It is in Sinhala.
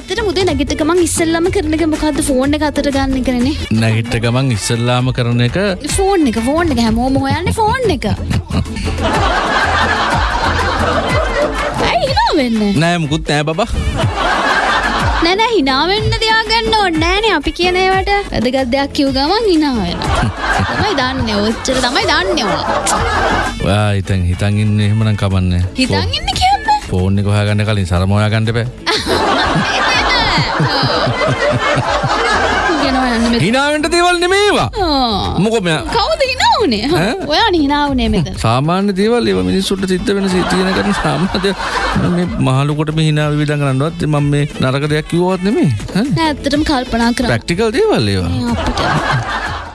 ඇතට මුදේ නැගිට ගමන් ඉස්සල්ලම කරන එක මොකක්ද ෆෝන් එක අතට ගන්න කරනේ නැගිට්ට ගමන් ඉස්සල්ලාම කරන එක? ෆෝන් එක ෆෝන් එක. හැමෝම හොයන්න ෆෝන් එක. ඇයි හිනා වෙන්න නෑ මුකුත් නෑ බබා. නැන හිනාවෙන්න තියාගන්න ඕන්නෑනේ අපි කියනවට වැදගත් දෙයක් කිව් ගමන් හිනාවෙන තමයි දන්න. ඔච්චර තමයි දන්නවා හිතන් හිතන් ඉන්න එහෙමනම් කමන්නේ. හිතන් ඉන්න කියන්න? ෆෝන් එක හොයාගන්න කලින් සරමෝයා ගන්න බෑ හිනාවෙන්ට දේවල් නෙමේවා මොකොම කවුද හිනාවනේ? ඔයා හිනාවනේ මෙත සාමාන්‍ය දේවල් ඒව මිනිස්සුන්ට සිද්ධ වෙන සිතියන කරන සාමාන්‍ය මේ මහලුකොට මේ hina විවිධ කරන්නවත් මම මේ නරක දෙයක් කිව්වවත් නෙමෙයි ඇත්තටම කල්පනා කරා. ප්‍රැක්ටිකල් දේවල් ඒවා. අපිට